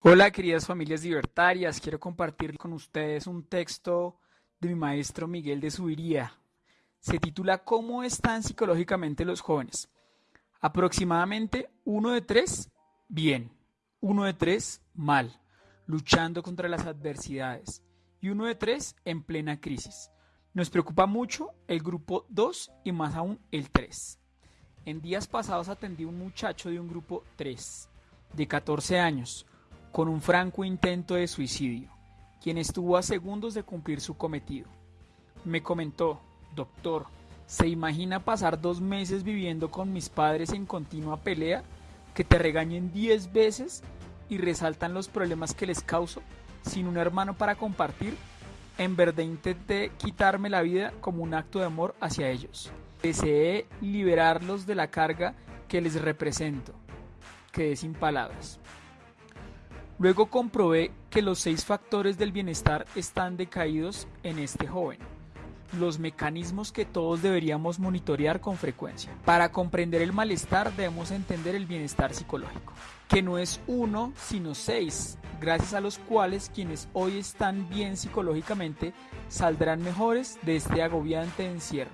Hola queridas familias libertarias, quiero compartir con ustedes un texto de mi maestro Miguel de Subiría. Se titula ¿Cómo están psicológicamente los jóvenes? Aproximadamente uno de tres, bien, uno de tres, mal, luchando contra las adversidades y uno de tres en plena crisis. Nos preocupa mucho el grupo 2 y más aún el 3. En días pasados atendí a un muchacho de un grupo 3, de 14 años, con un franco intento de suicidio, quien estuvo a segundos de cumplir su cometido. Me comentó, doctor, ¿se imagina pasar dos meses viviendo con mis padres en continua pelea, que te regañen diez veces y resaltan los problemas que les causo, sin un hermano para compartir? En verdad intenté quitarme la vida como un acto de amor hacia ellos. Deseé liberarlos de la carga que les represento. Quedé sin palabras. Luego comprobé que los seis factores del bienestar están decaídos en este joven, los mecanismos que todos deberíamos monitorear con frecuencia. Para comprender el malestar debemos entender el bienestar psicológico, que no es uno, sino seis, gracias a los cuales quienes hoy están bien psicológicamente saldrán mejores de este agobiante encierro.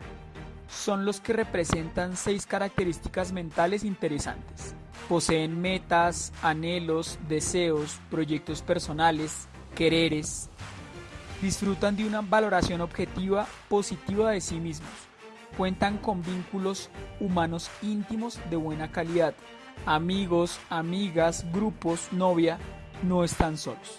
Son los que representan seis características mentales interesantes. Poseen metas, anhelos, deseos, proyectos personales, quereres. Disfrutan de una valoración objetiva positiva de sí mismos. Cuentan con vínculos humanos íntimos de buena calidad. Amigos, amigas, grupos, novia, no están solos.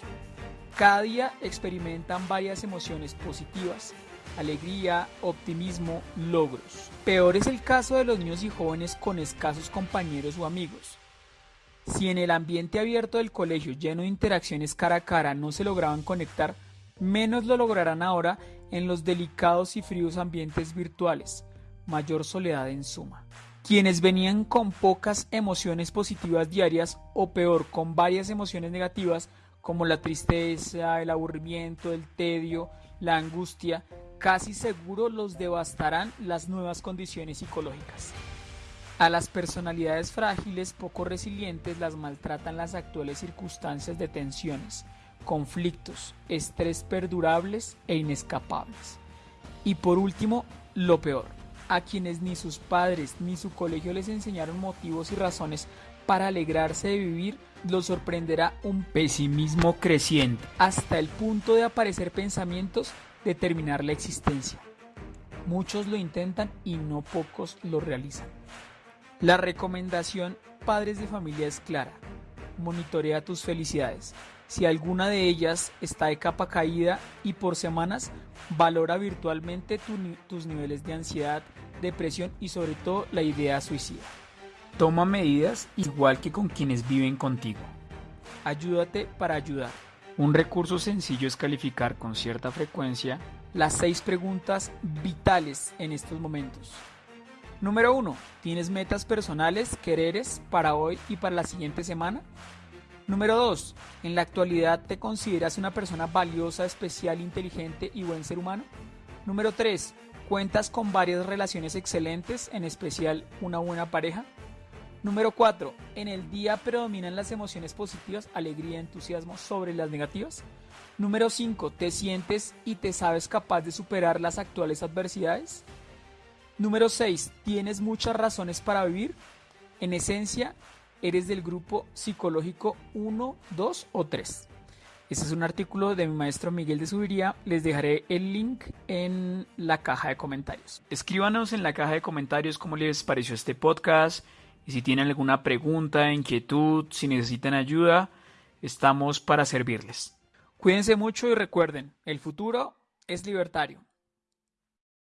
Cada día experimentan varias emociones positivas, alegría, optimismo, logros. Peor es el caso de los niños y jóvenes con escasos compañeros o amigos. Si en el ambiente abierto del colegio lleno de interacciones cara a cara no se lograban conectar, menos lo lograrán ahora en los delicados y fríos ambientes virtuales. Mayor soledad en suma. Quienes venían con pocas emociones positivas diarias o peor con varias emociones negativas como la tristeza, el aburrimiento, el tedio, la angustia, casi seguro los devastarán las nuevas condiciones psicológicas. A las personalidades frágiles, poco resilientes, las maltratan las actuales circunstancias de tensiones, conflictos, estrés perdurables e inescapables. Y por último, lo peor, a quienes ni sus padres ni su colegio les enseñaron motivos y razones para alegrarse de vivir, los sorprenderá un pesimismo creciente, hasta el punto de aparecer pensamientos determinar la existencia. Muchos lo intentan y no pocos lo realizan. La recomendación padres de familia es clara. Monitorea tus felicidades. Si alguna de ellas está de capa caída y por semanas, valora virtualmente tus niveles de ansiedad, depresión y sobre todo la idea suicida. Toma medidas igual que con quienes viven contigo. Ayúdate para ayudar. Un recurso sencillo es calificar con cierta frecuencia las seis preguntas vitales en estos momentos. Número 1. ¿Tienes metas personales, quereres para hoy y para la siguiente semana? Número 2. ¿En la actualidad te consideras una persona valiosa, especial, inteligente y buen ser humano? Número 3. ¿Cuentas con varias relaciones excelentes, en especial una buena pareja? Número 4. En el día predominan las emociones positivas, alegría, entusiasmo sobre las negativas. Número 5. ¿Te sientes y te sabes capaz de superar las actuales adversidades? Número 6. ¿Tienes muchas razones para vivir? En esencia, eres del grupo psicológico 1, 2 o 3. Este es un artículo de mi maestro Miguel de Subiría. Les dejaré el link en la caja de comentarios. Escríbanos en la caja de comentarios cómo les pareció este podcast y si tienen alguna pregunta, inquietud, si necesitan ayuda, estamos para servirles. Cuídense mucho y recuerden, el futuro es libertario.